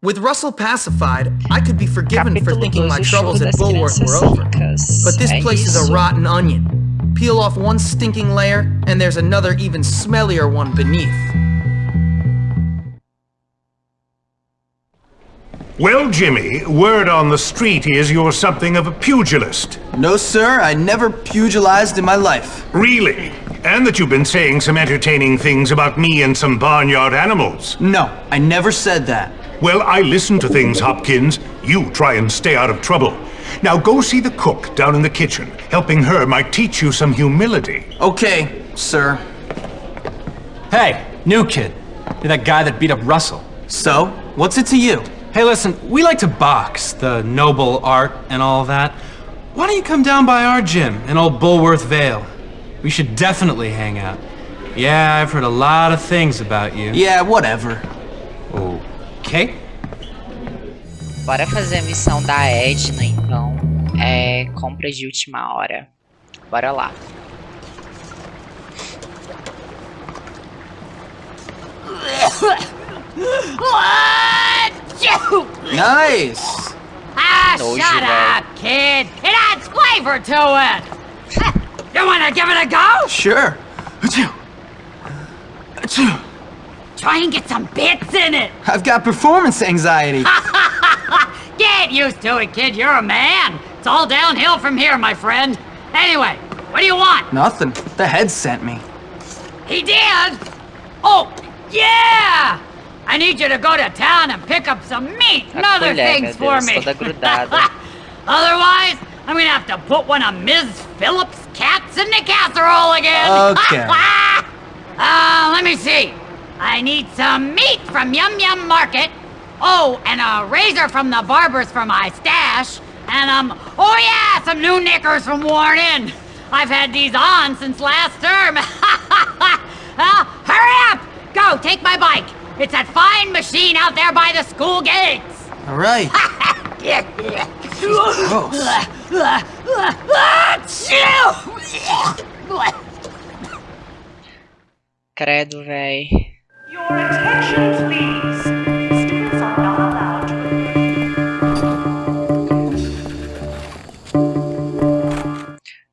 With Russell pacified, I could be forgiven for thinking my troubles at das Bullworth were over. But this place is a rotten onion. Peel off one stinking layer, and there's another even smellier one beneath. Well, Jimmy, word on the street is you're something of a pugilist. No, sir, I never pugilized in my life. Really? And that you've been saying some entertaining things about me and some barnyard animals. No, I never said that. Well, I listen to things, Hopkins. You try and stay out of trouble. Now go see the cook down in the kitchen. Helping her might teach you some humility. Okay, sir. Hey, new kid. You're that guy that beat up Russell. So, what's it to you? Hey, listen, we like to box, the noble art and all that. Why don't you come down by our gym in Old Bullworth Vale? We should definitely hang out. Yeah, I've heard a lot of things about you. Yeah, whatever. Oh, Okay? Bora fazer a missão da Edna, então. É compra de última hora. Bora lá. Nice! Ah, Nojo, shut velho. up, kid. It adds flavor to it. you wanna give it a go? Sure. Achoo. Achoo. Try and get some bits in it. I've got performance anxiety. Get used to it, kid. You're a man. It's all downhill from here, my friend. Anyway, what do you want? Nothing. The head sent me. He did. Oh, yeah. I need you to go to town and pick up some meat and other things for Deus, me. toda grudada. Otherwise, I'm gonna have to put one of Ms. Phillips' cats in the casserole again. Okay. uh, let me see. I need some meat from Yum Yum Market. Oh, and a razor from the barber's for my stash. And, um, oh yeah, some new knickers from Worn In. I've had these on since last term. uh, hurry up! Go, take my bike. It's that fine machine out there by the school gates. All right. Credo, véi. Your attention, please. Students are not allowed to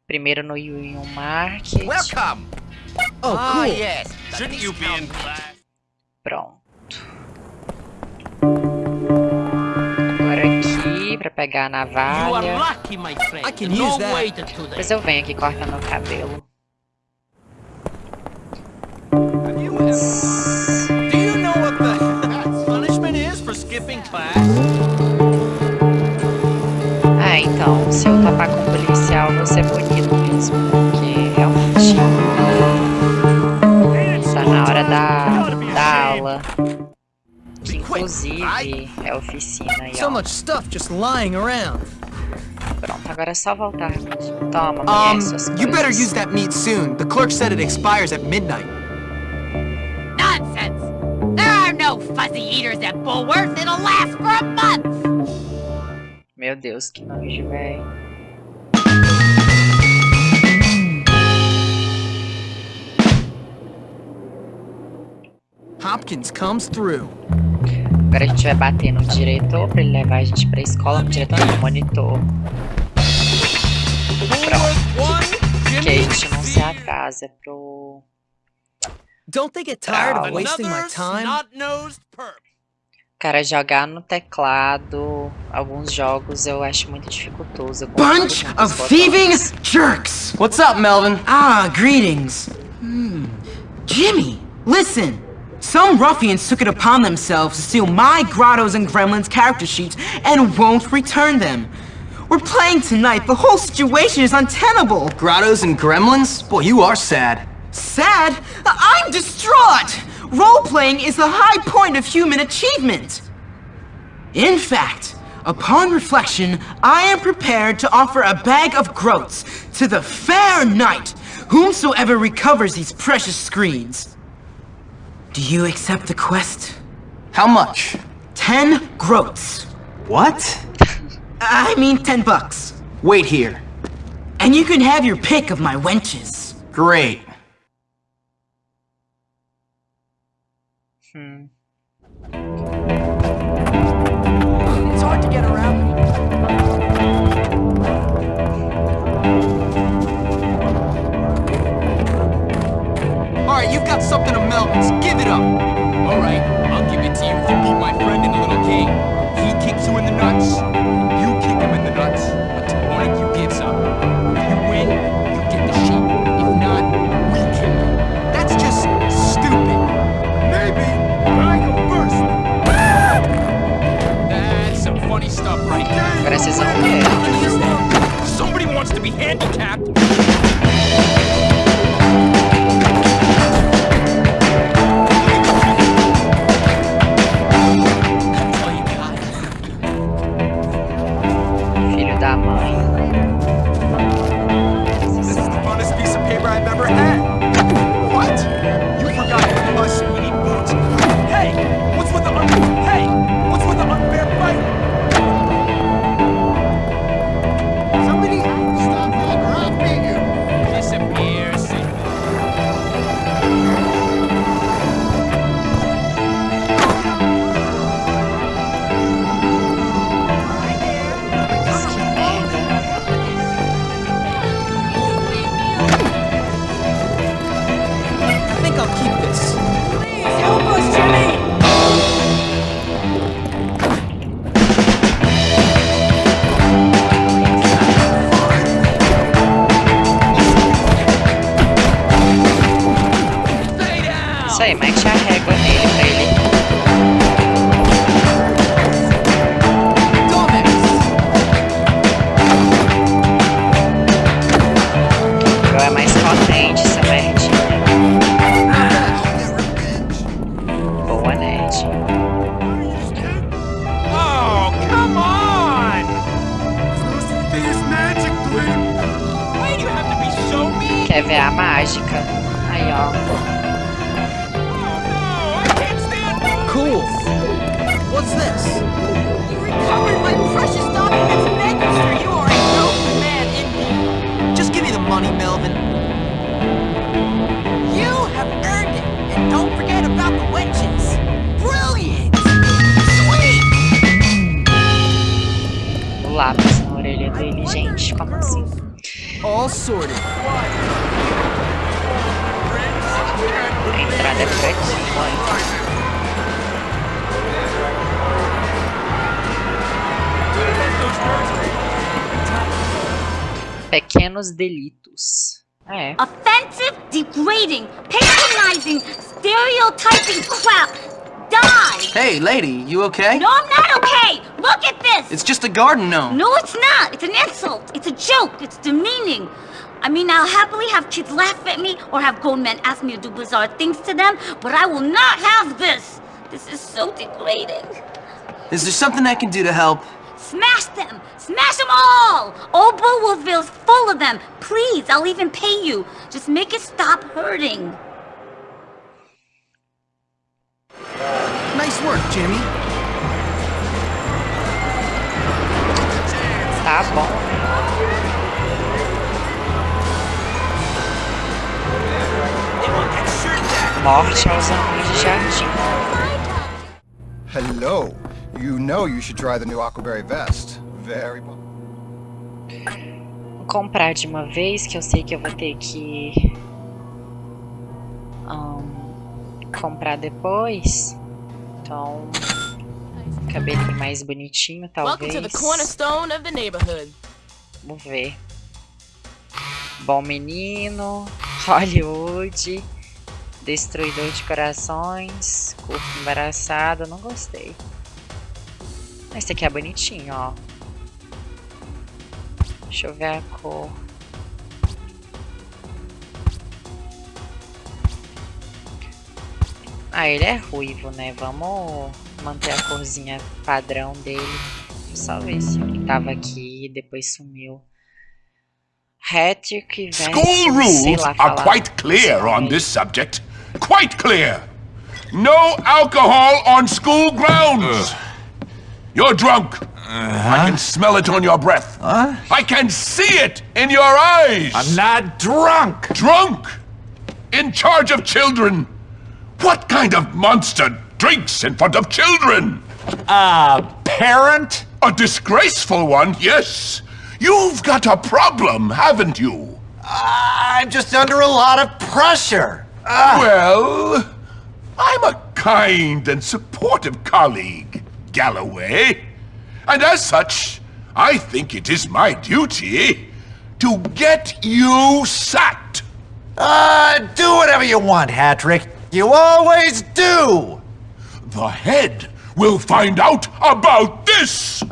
Primeiro no Union Market. Welcome. Oh, Ah, cool. yes. Shouldn't you be in class? Pronto. Agora aqui pra pegar a navalha. lucky. Depois eu venho aqui cortando o cabelo. Do Ah, então, se eu topar com o policial, vou ser bonito mesmo, porque realmente tá na hora da, da aula. Que inclusive é oficina aí, ó. Pronto, agora é só voltar. Toma, Um, mulher, suas you better coisas. use that meat soon. The clerk said it expires at midnight. Fuzzy eaters at Bulworth. It'll last for a month. Meu Deus, que nojo, véi. Hopkins comes through. Agora a gente vai bater no diretor pra ele levar a gente pra escola. No diretor não, no monitor. Que a gente não se atrasa pro... Don't they get tired of wasting my time? Snot-nosed perp. Cara, jogar no teclado, alguns jogos eu acho muito dificultoso. Bunch of thieving jerks! What's up, Melvin? Ah, greetings. Hmm. Jimmy, listen. Some ruffians took it upon themselves to steal my Grottos and Gremlins character sheets and won't return them. We're playing tonight. The whole situation is untenable. Grottos and gremlins? Boy, you are sad. Sad? I'm distraught! Role-playing is the high point of human achievement. In fact, upon reflection, I am prepared to offer a bag of groats to the fair knight, whomsoever recovers these precious screens. Do you accept the quest? How much? Ten groats. What? I mean ten bucks. Wait here. And you can have your pick of my wenches. Great. You've got something to melt. Give it up. Alright, I'll give it to you if you beat my friend in the little king. He kicks you in the nuts. You kick him in the nuts. Until one you gives up. If you win, you get the sheep. If not, we kill him. That's just stupid. Maybe I go first. That's some funny stuff right there. Gracias a Somebody wants to be handicapped. Qual é mais potente essa merdinha? Boa, Ned. Oh, come on! Why do you have to be so mean? Quer ver a mágica? Aí, ó. No, I can't stand Cool. What's this? Recovered my precious documents, lápis na orelha dele, gente. Como assim? All sorted. A entrada é por aqui, mãe. Pequenos delitos. É. Offensive, degrading, patronizing, stereotyping crap. Die! Hey, lady, you okay? No, I'm not okay! Look at this! It's just a garden gnome. No, it's not. It's an insult. It's a joke. It's demeaning. I mean, I'll happily have kids laugh at me or have grown men ask me to do bizarre things to them, but I will not have this. This is so degrading. Is there something I can do to help? Smash them! Smash them all! Old Bullworth Vale's full of them. Please, I'll even pay you. Just make it stop hurting. Nice work, Jimmy. Tá bom? Morte aos anões de jardim. Hello. You know you should try the new Aquaberry vest. Very. Vou comprar de uma vez, que eu sei que eu vou ter que ahn, comprar depois. Então, cabelinho mais bonitinho, talvez. cornerstone of the neighborhood. Vamos ver. Bom menino, Hollywood, destruidor de corações, corpo embaraçado, não gostei. Esse aqui é bonitinho, ó. Deixa eu ver a cor. Ah, ele é ruivo, né? Vamos manter a corzinha padrão dele. Só ver se ele tava aqui e depois sumiu. Hattrick versus... School rules lá are quite clear on this subject. Quite clear. No alcohol on school grounds. You're drunk. I can smell it on your breath. I can see it in your eyes. I'm not drunk. drunk. In charge of children. What kind of monster drinks in front of children? A parent? A disgraceful one, yes. You've got a problem, haven't you? I'm just under a lot of pressure. Ah, Well, I'm a kind and supportive colleague, Galloway. And as such, I think it is my duty to get you sacked. uh, do whatever you want, Hattrick. You always do. The head will find out about this.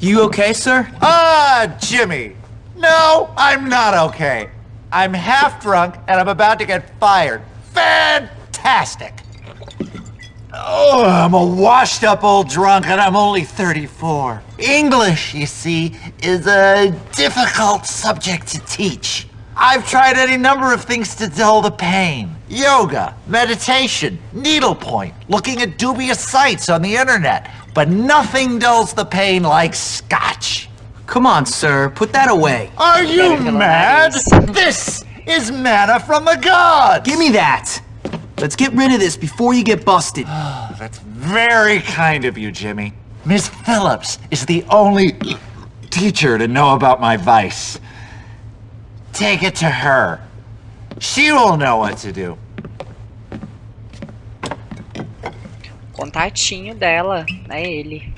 You okay, sir? Ah, Jimmy. No, I'm not okay. I'm half drunk and I'm about to get fired. Fantastic. Oh, I'm a washed up old drunk and I'm only 34. English, you see, is a difficult subject to teach. I've tried any number of things to dull the pain. Yoga, meditation, needlepoint, looking at dubious sites on the internet. But nothing dulls the pain like scotch. Come on, sir. Put that away. Are you mad? This is manna from the gods! Give me that. Let's get rid of this before you get busted. That's very kind of you, Jimmy. Miss Phillips is the only teacher to know about my vice. Take it to her. She will know what to do. Contatinho dela, é ele.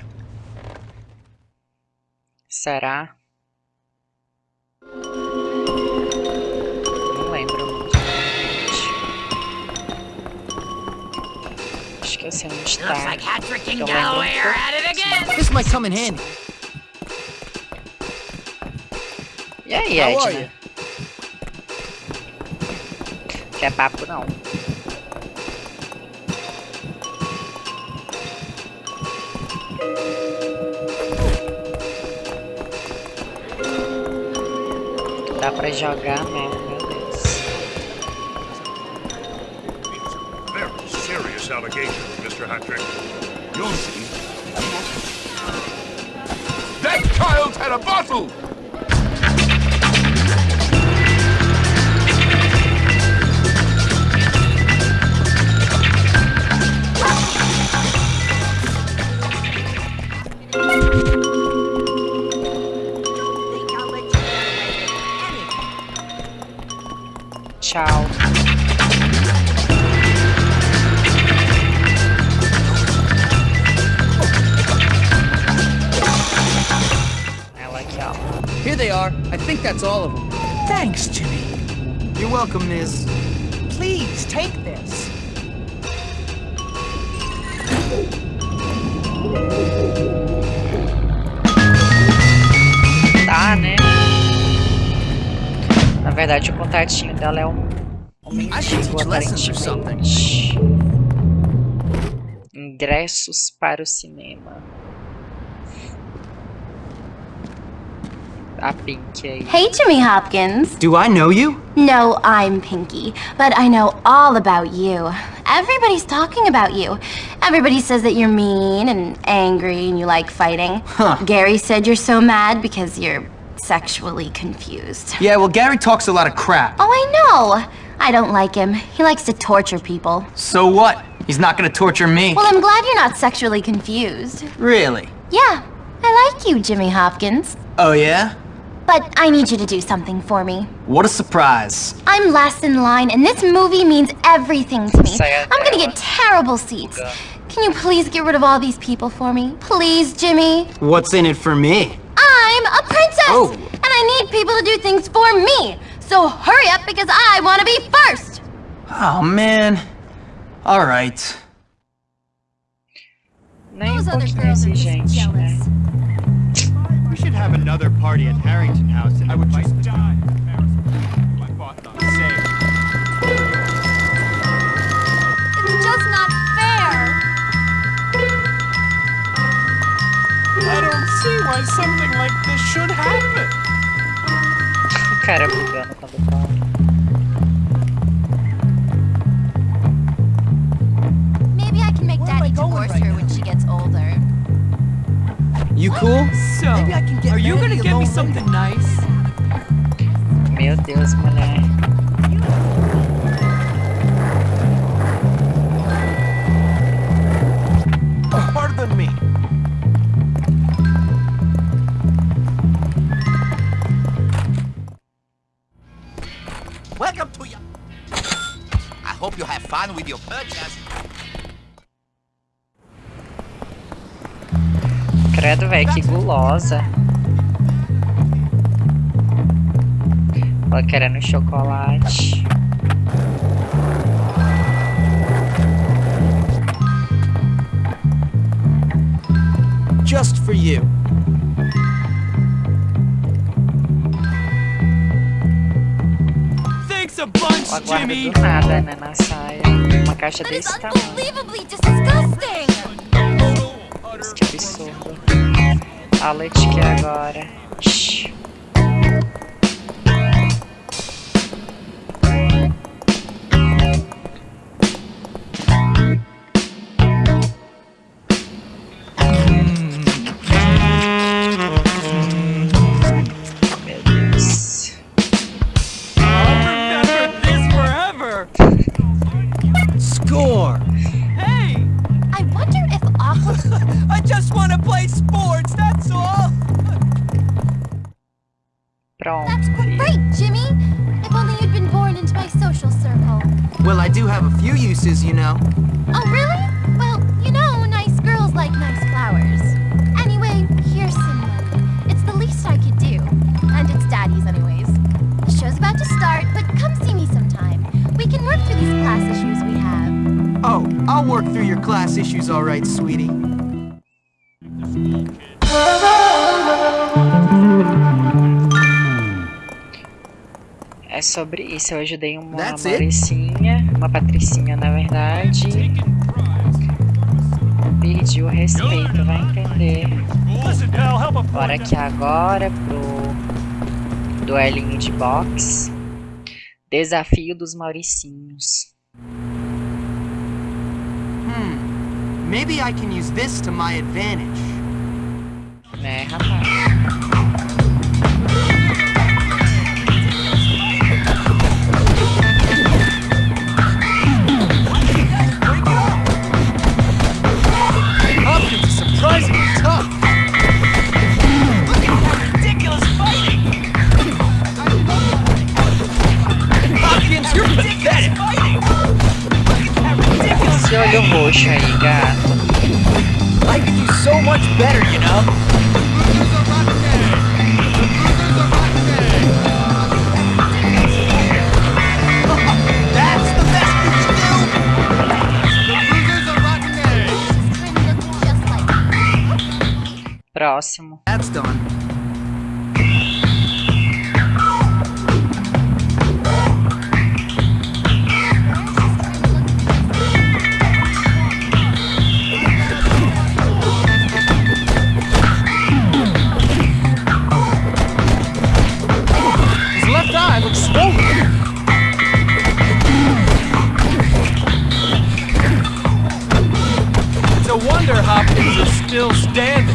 Será? Não lembro muito. Esqueci onde tá. Looks like Hattrick and Eu lembro um Galloway are pouco. at it again. This might come in handy. E aí, How are Edna? Quer papo não. Pra jogar mesmo, meu Deus. Very serious allegations, Mr. Hattrick. You'll see. That child had a bottle! Are. I think that's all of them. Thanks, Jimmy. You're welcome, Miss. Please take this. Tá, né? Na verdade, o contatinho dela é um, um lessons or aparentemente. Ingressos para o cinema. A Pink. Hey, Jimmy Hopkins. Do I know you? No, I'm Pinky, but I know all about you. Everybody's talking about you. Everybody says that you're mean and angry and you like fighting. Huh. Gary said you're so mad because you're sexually confused. Yeah, well, Gary talks a lot of crap. Oh, I know. I don't like him. He likes to torture people. So what? He's not gonna torture me. Well, I'm glad you're not sexually confused. Really? Yeah, I like you, Jimmy Hopkins. Oh, yeah? But I need you to do something for me. What a surprise. I'm last in line, and this movie means everything to me. Saya I'm gonna get terrible seats. Can you please get rid of all these people for me? Please, Jimmy? What's in it for me? I'm a princess! Oh. And I need people to do things for me! So hurry up because I want to be first! Oh, man. All right. Nem um pouquinho exigente, né? We should have another party at Harrington House and I would just die. My thoughts on the. It's just not fair! I don't see why something like this should happen. O cara brigando quando fala. Maybe I can make Daddy divorce her when she gets older. You cool? So, Maybe I can get are you gonna get me something nice? Meu Deus, mulher. Pardon me. Welcome to you. I hope you have fun with your purchase. Credo, velho, que gulosa. Ela querendo é chocolate. Just for you. Thanks a bunch, Jimmy. Nada, né, na saia. Uma caixa desse tamanho. Fala de que agora. Sobre isso. Eu ajudei uma That's it? Mauricinha, uma Patricinha, na verdade. Perdi o respeito, vai entender. Bora aqui agora pro duelinho de boxe. Desafio dos Mauricinhos. Hmm. Maybe I can use this to my advantage. Né, rapaz? Ridiculous Esse olho roxo aí, gato. I could do so much better, you know? That's the best you can do! Just like Próximo. That's done. Still standing.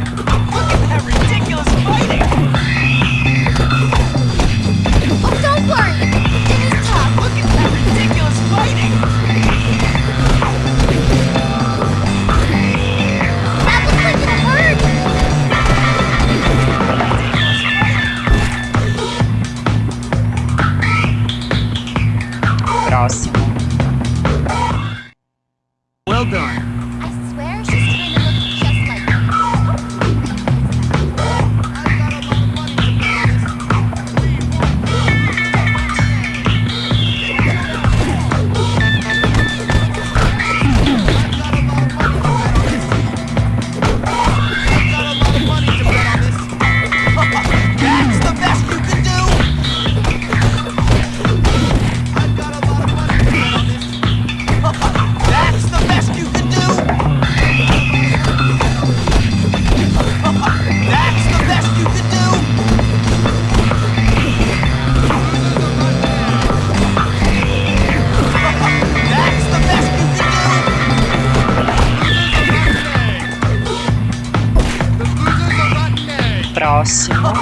Próximo.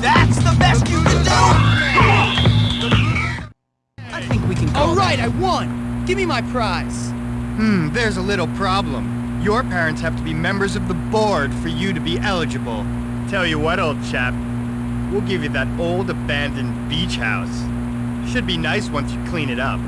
That's the best you can do! I think we can call All right, I won! Give me my prize! Hmm, there's a little problem. Your parents have to be members of the board for you to be eligible. Tell you what, old chap. We'll give you that old abandoned beach house. Should be nice once you clean it up.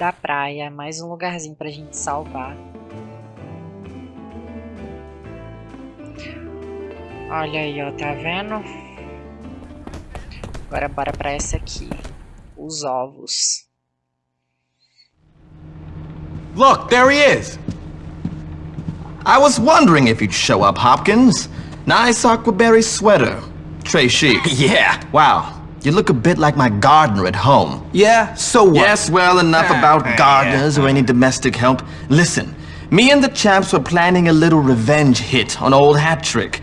Da Praia. Mais um lugarzinho pra gente salvar. Olha aí, ó. Tá vendo? Agora bora pra essa aqui. Os ovos. Look, there he is. I was wondering if you'd show up, Hopkins. Nice aquaberry sweater. Trey chic. Yeah. Wow. You look a bit like my gardener at home. Yeah, so what? Yes, well, enough about gardeners or any domestic help. Listen, me and the chaps were planning a little revenge hit on old Hattrick.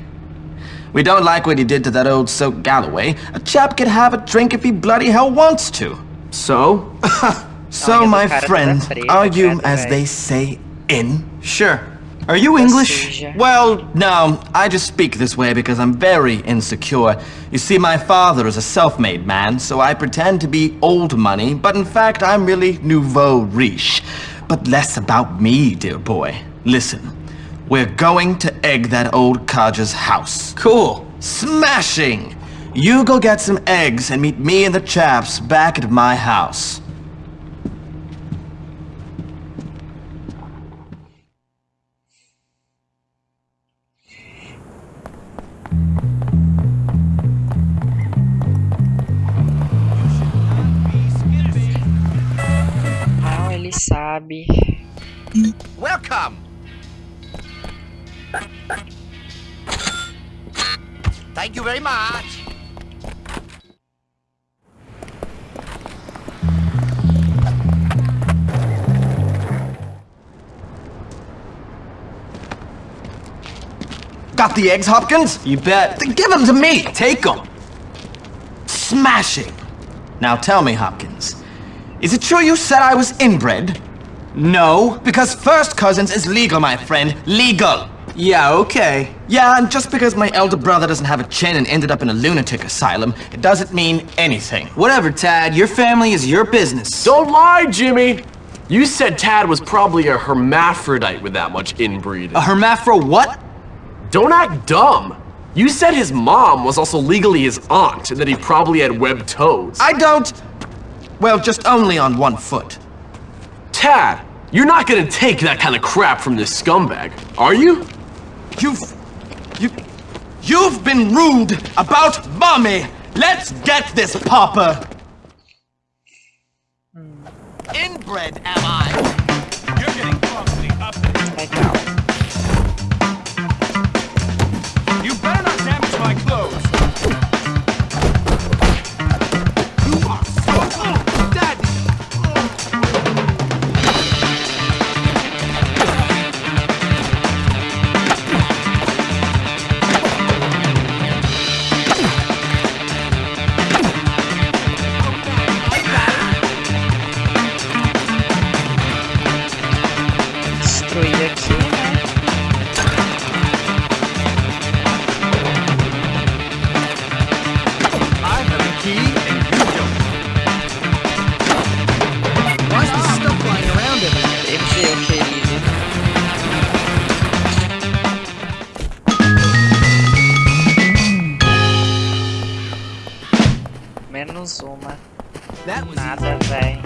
We don't like what he did to that old Soak Galloway. A chap can have a drink if he bloody hell wants to. So? So, my o cara toda friend, are you, as they say, in? Sure. Are you English? Well, no, I just speak this way because I'm very insecure. You see, my father is a self-made man, so I pretend to be old money, but in fact, I'm really nouveau riche. But less about me, dear boy. Listen, we're going to egg that old codger's house. Cool. Smashing! You go get some eggs and meet me and the chaps back at my house. Sabe. Welcome. Thank you very much. Got the eggs, Hopkins? You bet. Then give them to me! Take them. Smashing! Now tell me, Hopkins, is it true you said I was inbred? No. Because first cousins is legal, my friend. Legal! Yeah, okay. Yeah, and just because my elder brother doesn't have a chin and ended up in a lunatic asylum, it doesn't mean anything. Whatever, Tad. Your family is your business. Don't lie, Jimmy! You said Tad was probably a hermaphrodite with that much inbreeding. A hermaphro what? Don't act dumb! You said his mom was also legally his aunt and that he probably had webbed toes. I don't... Well, just only on one foot. Tad, you're not gonna take that kind of crap from this scumbag, are you? You've... You... You've been rude about mommy! Let's get this, Papa! Hmm. Inbred, am I? Menos uma. Nada, véi.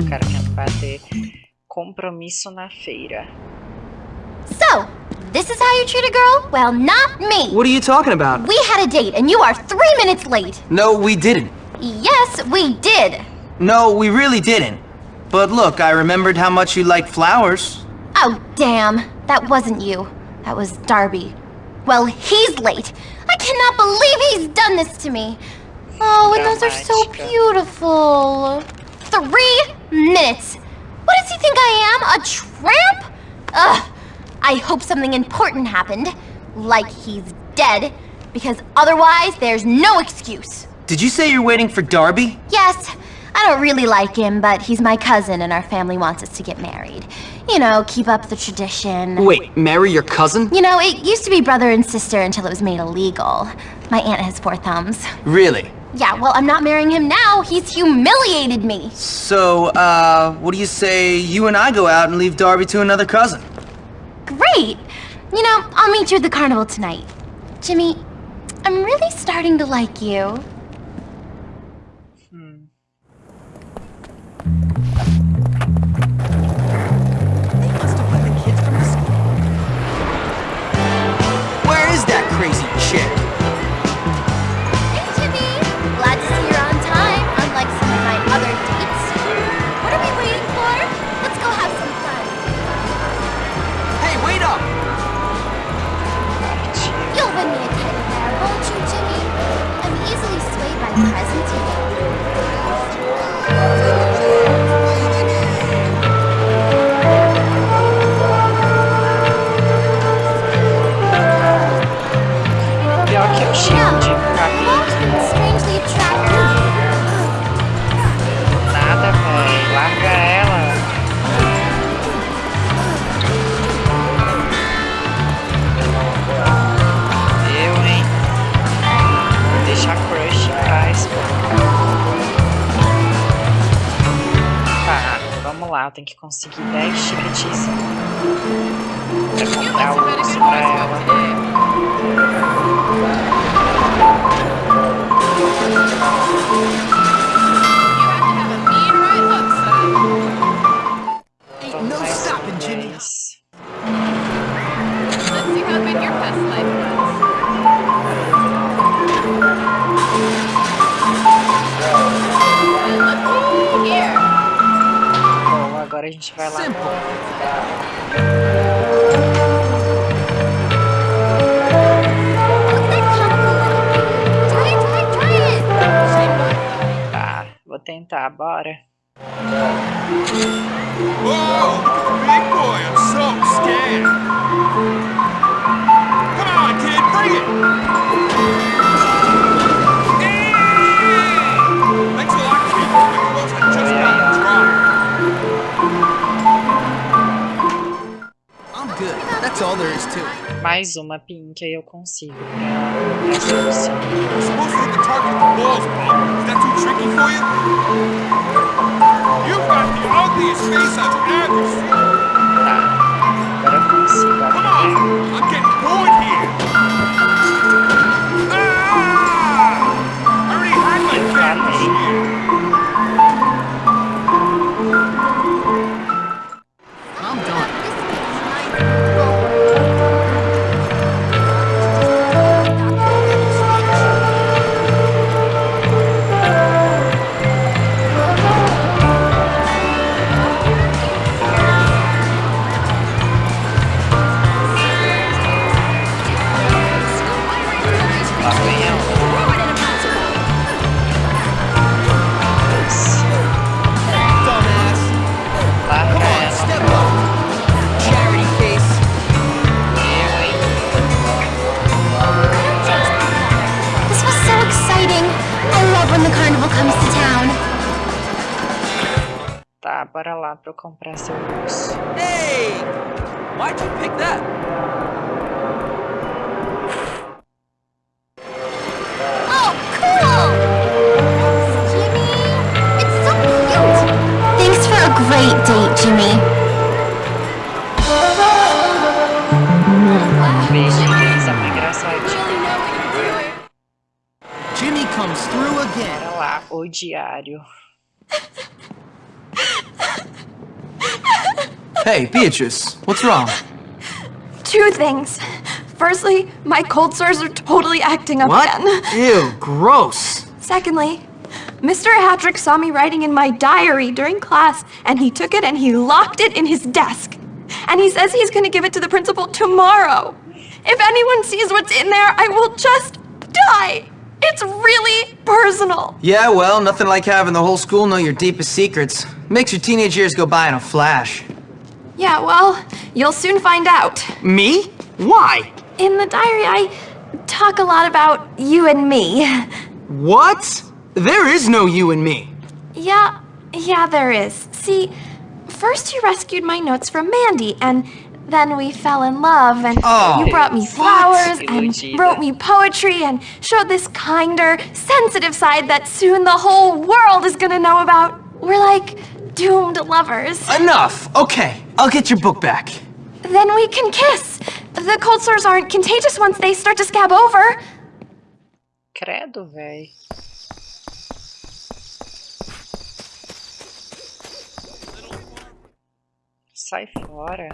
O cara quer me bater. Compromisso na feira. So, this is how you treat a girl? Well, not me. What are you talking about? We had a date and you are three minutes late. No, we didn't. Yes, we did. No, we really didn't. But look, I remembered how much you like flowers. Oh, damn. That wasn't you. That was Derby. Well, he's late. I cannot believe he's done this to me. Oh, and those are so beautiful. Three minutes. What does he think I am? A tramp? Ugh. I hope something important happened. Like he's dead. Because otherwise, there's no excuse. Did you say you're waiting for Derby? Yes, I don't really like him, but he's my cousin and our family wants us to get married. You know, keep up the tradition. Wait, marry your cousin? You know, it used to be brother and sister until it was made illegal. My aunt has four thumbs. Really? Yeah, well, I'm not marrying him now. He's humiliated me. So, uh, what do you say you and I go out and leave Derby to another cousin? Great. You know, I'll meet you at the carnival tonight. Jimmy, I'm really starting to like you. They must have let the kids from the school. Where is that crazy conseguir That's all there is to it. Mais uma pink aí eu consigo pra, pra solução. You're supposed to hit the target with the balls, bro. Is that too tricky for you? You've got the ugliest face I've ever seen. Agora eu consigo. Come on! I'm getting comprar seu urso. Hey, Beatrice, what's wrong? Two things. Firstly, my cold sores are totally acting up What? again. Ew, gross. Secondly, Mr. Hattrick saw me writing in my diary during class, and he took it and he locked it in his desk. And he says he's gonna give it to the principal tomorrow. If anyone sees what's in there, I will just die. It's really personal. Yeah, well, nothing like having the whole school know your deepest secrets. Makes your teenage years go by in a flash. Yeah, well, you'll soon find out. Me? Why? In the diary, I talk a lot about you and me. What? There is no you and me. Yeah, yeah, there is. See, first you rescued my notes from Mandy, and then we fell in love, and Oh. you brought me What? flowers and Iludida. wrote me poetry and showed this kinder, sensitive side that soon the whole world is gonna know about. We're like doomed lovers. Enough. Okay, I'll get your book back. Then we can kiss. The cold sores aren't contagious once they start to scab over. Credo, véi. Sai fora.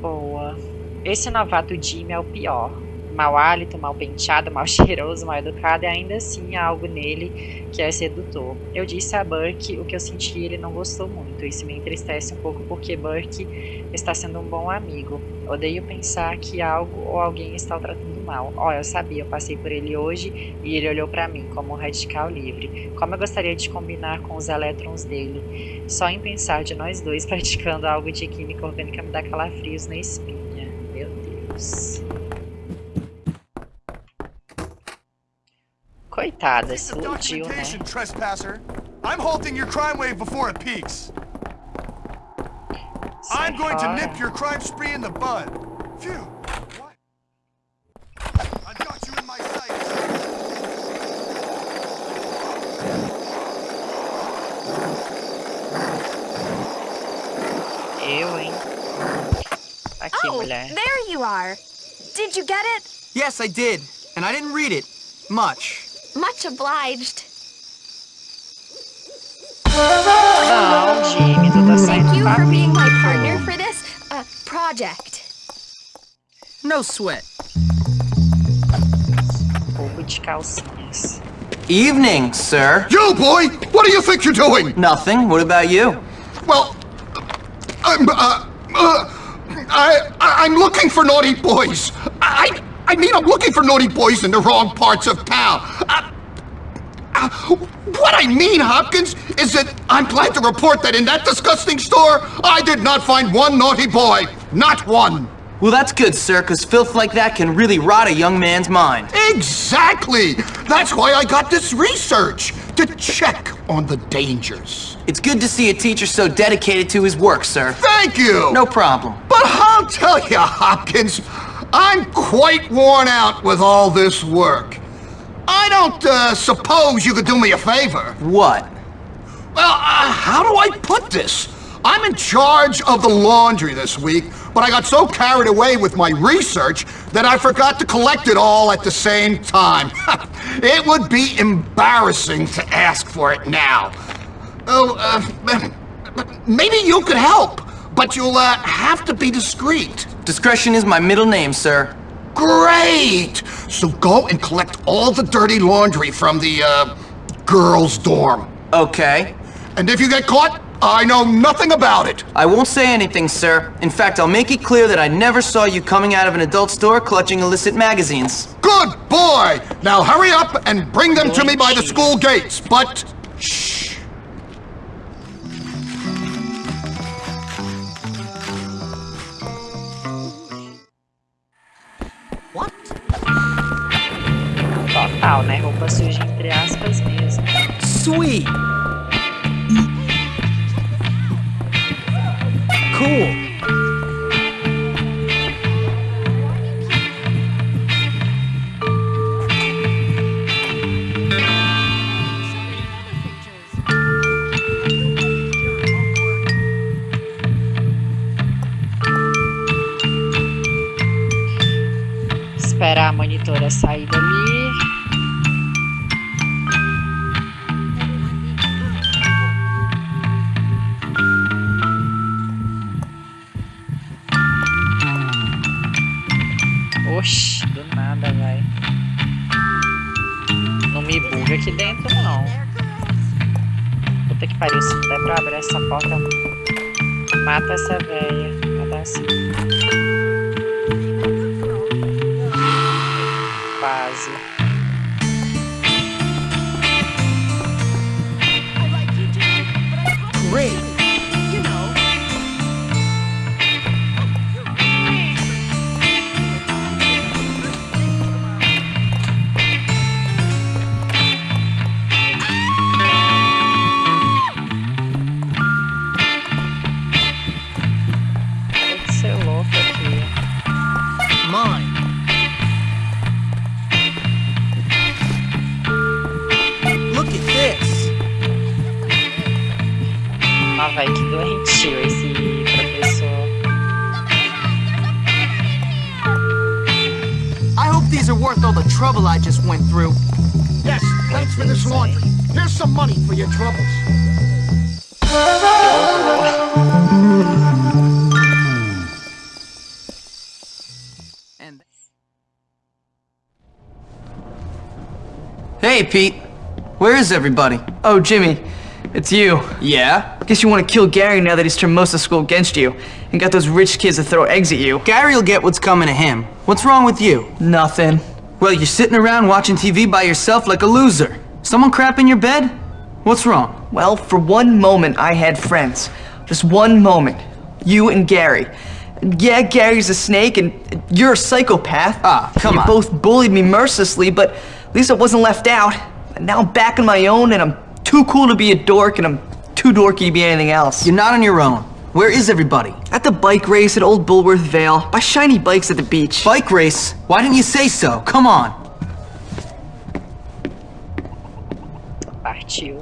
Boa. Esse novato Jimmy é o pior. Mau hálito, mal penteado, mal cheiroso, mal educado, e ainda assim há algo nele que é sedutor. Eu disse a Burke o que eu senti e ele não gostou muito. Isso me entristece um pouco porque Burke está sendo um bom amigo. Odeio pensar que algo ou alguém está o tratando mal. Ó, oh, eu sabia, eu passei por ele hoje e ele olhou para mim como um radical livre. Como eu gostaria de combinar com os elétrons dele. Só em pensar de nós dois praticando algo de química orgânica me dá calafrios na espinha. Meu Deus. Coitada, se iludiu, né? Trespasser. I'm halting your crime wave before it peaks. I'm going to nip your crime spree in the bud. Phew. What? I've got you in my sights. Eu, hein? Aqui, oh, mulher. there you are. Did you get it? Yes, I did. And I didn't read it. Much. Much obliged. Não, Jimmy, tu Thank you for being my partner for this uh, project. No sweat. Roubo de. Evening, sir. You, boy! What do you think you're doing? Nothing. What about you? Well, I'm, uh, uh, I, I'm looking for naughty boys. I, I mean, I'm looking for naughty boys in the wrong parts of town. Uh, uh, what I mean, Hopkins, is that I'm glad to report that in that disgusting store, I did not find one naughty boy. Not one. Well, that's good, sir, because filth like that can really rot a young man's mind. Exactly! That's why I got this research, to check on the dangers. It's good to see a teacher so dedicated to his work, sir. Thank you! No problem. But I'll tell you, Hopkins, I'm quite worn out with all this work. I don't uh, suppose you could do me a favor. What? Well, uh, how do I put this? I'm in charge of the laundry this week, but I got so carried away with my research that I forgot to collect it all at the same time. it would be embarrassing to ask for it now. Oh, uh, maybe you could help, but you'll uh, have to be discreet. Discretion is my middle name, sir. Great! So go and collect all the dirty laundry from the, uh, girls' dorm. Okay. And if you get caught, I know nothing about it. I won't say anything, sir. In fact, I'll make it clear that I never saw you coming out of an adult store clutching illicit magazines. Good boy! Now hurry up and bring them to me by the school gates, but shh. Total, né? Roupa suja entre aspas mesmo. Sweet. Cool. Esperar a monitora sair dali. Oxi, do nada, vai. Não me buga aqui dentro, não. Puta que pariu, se não der pra abrir essa porta, mata essa velha. Cadê assim? Pete. Where is everybody? Oh, Jimmy, it's you. Yeah? Guess you want to kill Gary now that he's turned most of school against you and got those rich kids to throw eggs at you. Gary will get what's coming to him. What's wrong with you? Nothing. Well, you're sitting around watching TV by yourself like a loser. Someone crap in your bed? What's wrong? Well, for one moment, I had friends. Just one moment. You and Gary. Yeah, Gary's a snake, and you're a psychopath. Ah, come you on. both bullied me mercilessly, but at least I wasn't left out. And now I'm back on my own, and I'm too cool to be a dork, and I'm too dorky to be anything else. You're not on your own. Where is everybody? At the bike race at Old Bullworth Vale, by shiny bikes at the beach. Bike race? Why didn't you say so? Come on. Partiu. Bora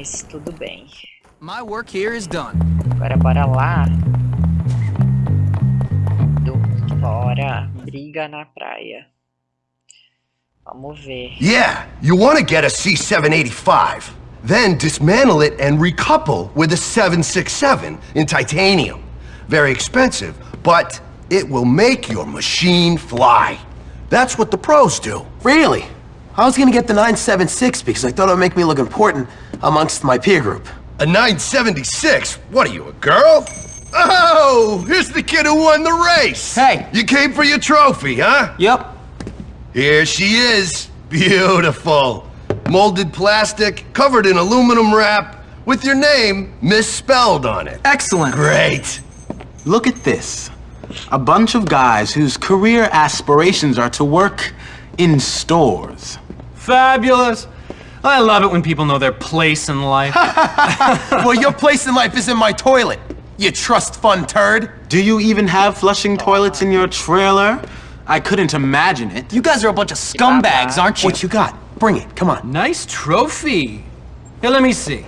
Mas tudo bem. My work here is done. Agora bora lá. Do... Bora. Briga na praia. Vamos ver. Yeah, you want to get a C785. Then dismantle it and recouple with a 767 in titanium. Very expensive, but it will make your machine fly. That's what the pros do. Really? I was gonna get the 976 because I thought it would make me look important amongst my peer group. A 976? What are you, a girl? Oh, here's the kid who won the race. Hey. You came for your trophy, huh? Yep. Here she is. Beautiful. Molded plastic, covered in aluminum wrap, with your name misspelled on it. Excellent. Great. Look at this. A bunch of guys whose career aspirations are to work in stores. Fabulous. I love it when people know their place in life. well, your place in life is in my toilet, you trust fund turd. Do you even have flushing toilets in your trailer? I couldn't imagine it. You guys are a bunch of scumbags, aren't you? What you got? Bring it, come on. nice trophy. Here, let me see.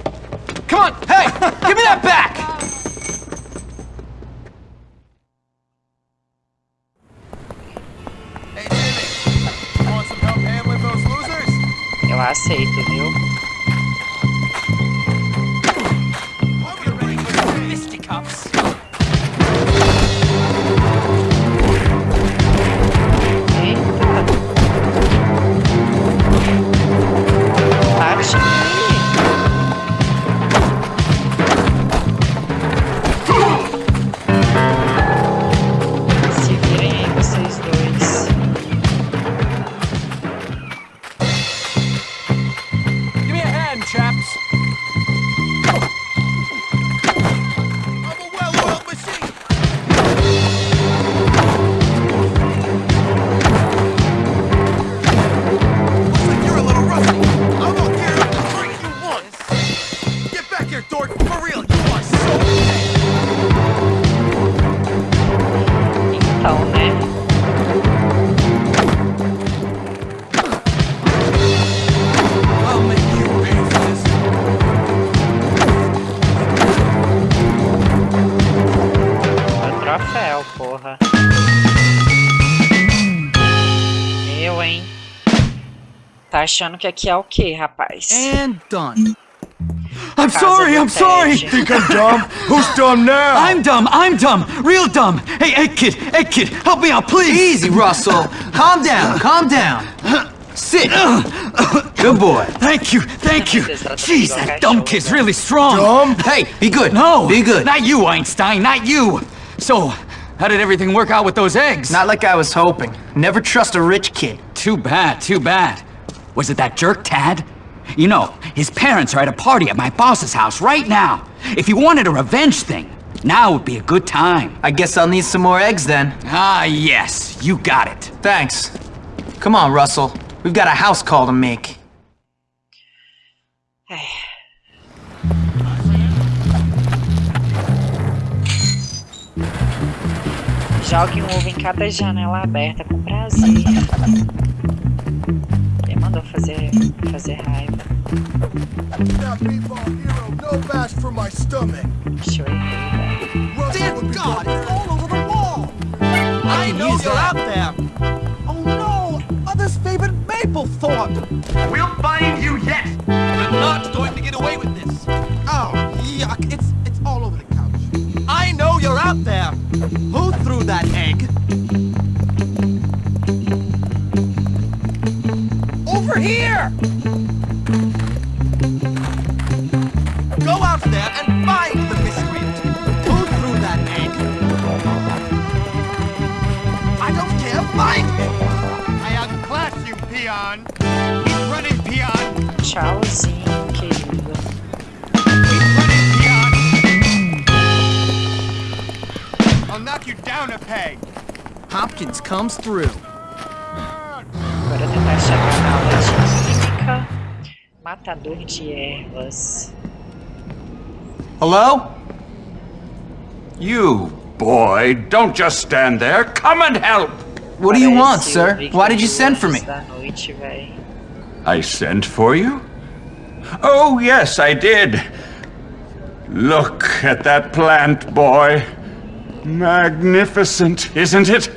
Come on, hey, give me that back! Eu aceito, viu? Eita! Bate! Achando que aqui é o quê, rapaz? And done. I'm sorry, I'm sorry. Ted. Think I'm dumb? Who's dumb now? I'm dumb, I'm dumb, real dumb. Hey, hey, kid, hey, kid, help me out, please. Easy, Russell. Calm down, calm down. Sit. Good boy. Thank you, thank you. Jeez, that dumb kid's really strong. Dumb? Hey, be good. No, Be good. Not you, Einstein, not you. So, how did everything work out with those eggs? Not like I was hoping. Never trust a rich kid. Too bad, too bad. Was it that jerk, Tad? You know, his parents are at a party at my boss's house right now. If you wanted a revenge thing, now would be a good time. I guess I'll need some more eggs then. Ah, yes, you got it. Thanks. Come on, Russell. We've got a house call to make. Jogue um ovo em cada janela aberta com prazer. Quem mandou fazer, fazer raiva? No bash for my stomach. Deixa eu errei, Dear God, it's all over the wall! I know you're out there! Oh no! Mother's favorite Mapplethorpe! We'll find Tchauzinho, querido. I'll knock you down a peg. Hopkins comes through. Agora tentar chegar na aula de química. Matador de ervas. Hello? You, boy, don't just stand there. Come and help. What do you want, sir? Why did you send for me? I sent for you? Oh, yes, I did. Look at that plant, boy. Magnificent, isn't it?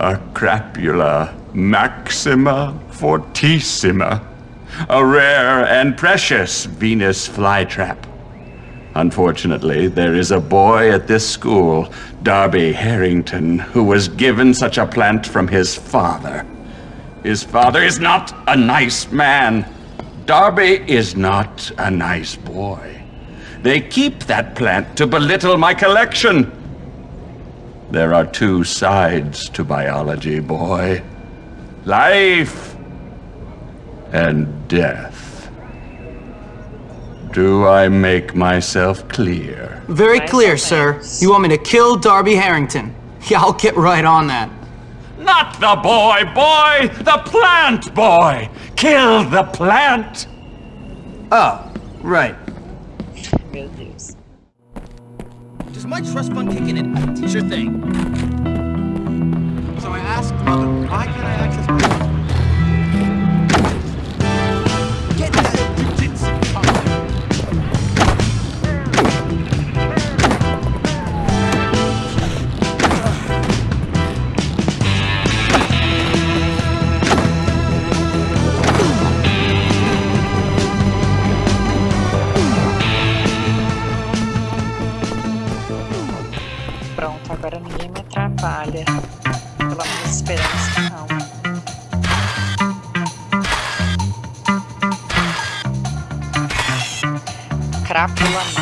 A crapula maxima fortissima. A rare and precious Venus flytrap. Unfortunately, there is a boy at this school, Derby Harrington, who was given such a plant from his father. His father is not a nice man. Derby is not a nice boy. They keep that plant to belittle my collection. There are two sides to biology, boy. Life and death. Do I make myself clear? Very clear, sir. You want me to kill Derby Harrington? Yeah, I'll get right on that. Not the boy, boy! The plant, boy! Kill the plant! Oh, right. Meu Deus. Does my trust fund kick in at Sure thing. So I asked Mother, why can't I access my Crápula máxima.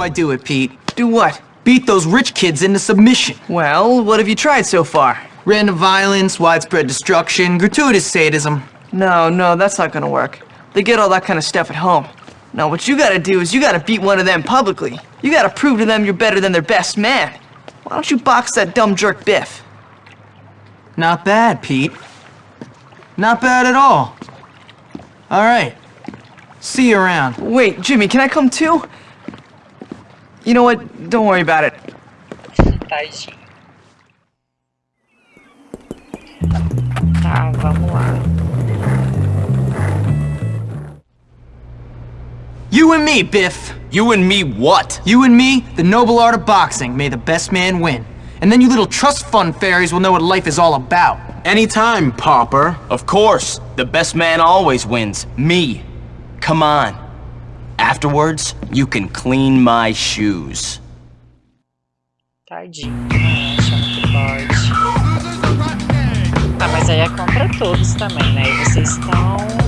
Do I do it, Pete? Do what? Beat those rich kids into submission. Well, what have you tried so far? Random violence, widespread destruction, gratuitous sadism. No, no, that's not gonna work. They get all that kind of stuff at home. No, what you gotta do is you gotta beat one of them publicly. You gotta prove to them you're better than their best man. Why don't you box that dumb jerk Biff? Not bad, Pete. Not bad at all. All right. See you around. Wait, Jimmy, can I come too? You know what? Don't worry about it. Tadinho. Tá, vamos lá. You and me, Biff. You and me what? You and me, the noble art of boxing. May the best man win. And then you little trust fund fairies will know what life is all about. Anytime, pauper. Of course. The best man always wins. Me. Come on. Afterwards, you can clean my shoes. Tadinho, né? Achando que pode. Ah, mas aí é contra todos também, né? E vocês estão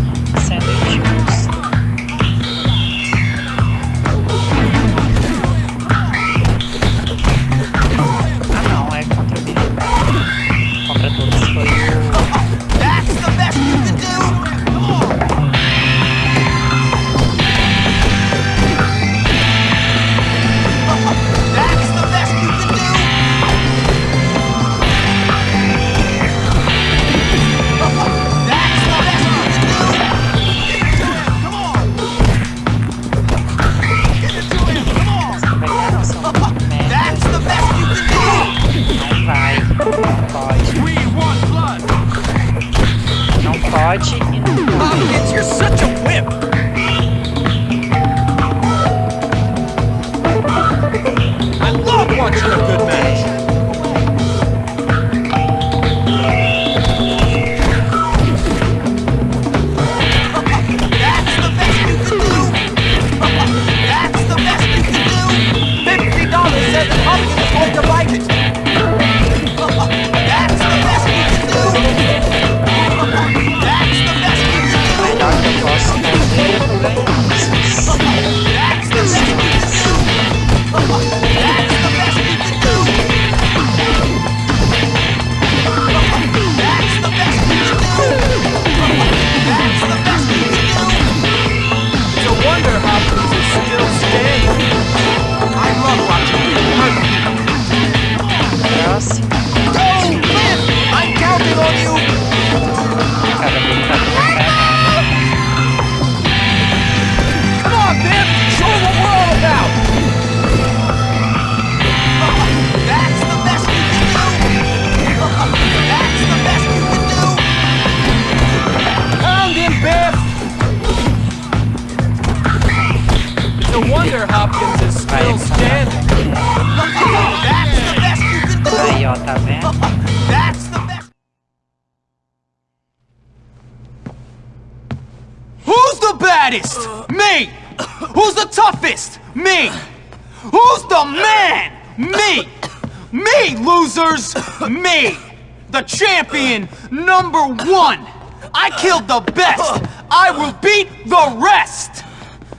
number one! I killed the best! I will beat the rest!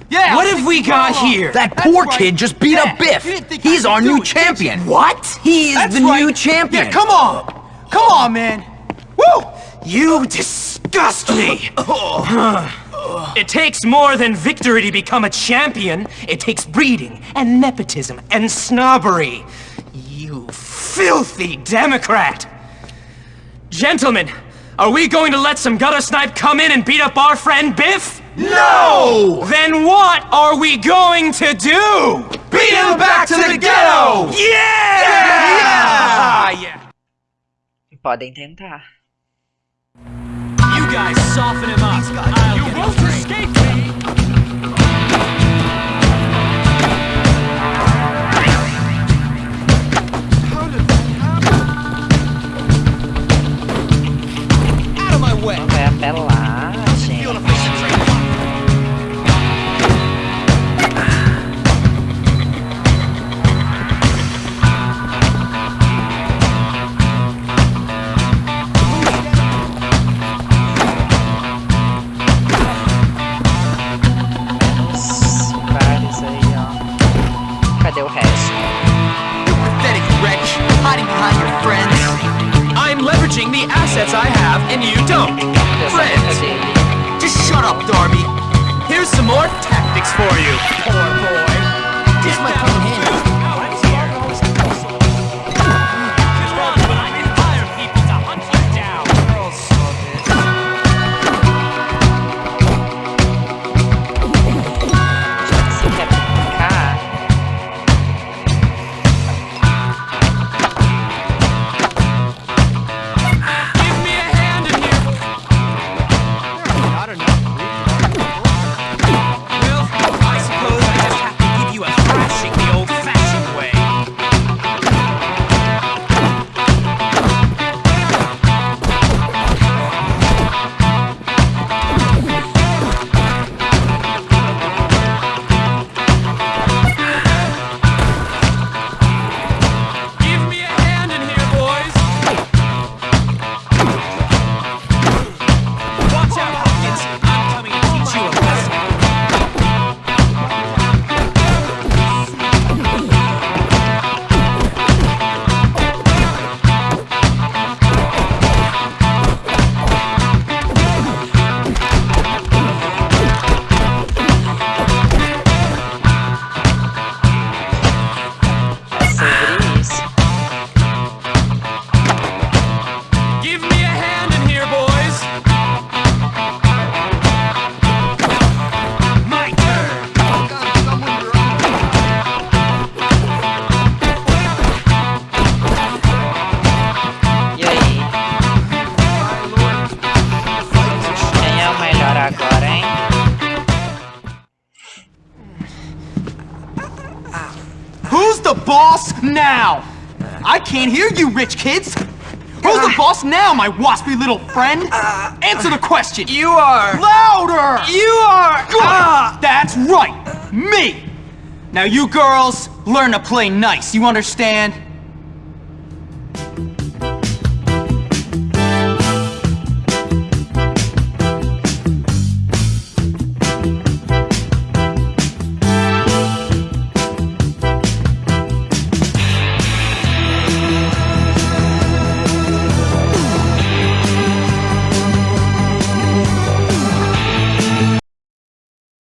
Yeah! What have we got here? That poor kid just beat up Biff. He's our new champion. What? He is That's the right. new champion. Yeah, come on! Come on, man! Woo! You disgust me! It takes more than victory to become a champion. It takes breeding and nepotism and snobbery. You filthy Democrat! Gentlemen, are we going to let some gutter snipe come in and beat up our friend Biff? No! Then what are we going to do? Beat him back to the ghetto! Yeah! Yeah! yeah. Podem tentar. You guys soften him up. I'll you won't escape me! atropelar, gente. Vários aí, ó. Cadê o resto? Pathetic wretch, hiding behind the assets I have and you don't. Friends. Just shut up, Derby. Here's some more tactics for you, poor boy. This might come rich kids. Who's the boss now, my waspy little friend? Uh, Answer the question. You are. Louder. You are. Good. Uh. That's right. Me. Now you girls learn to play nice. You understand?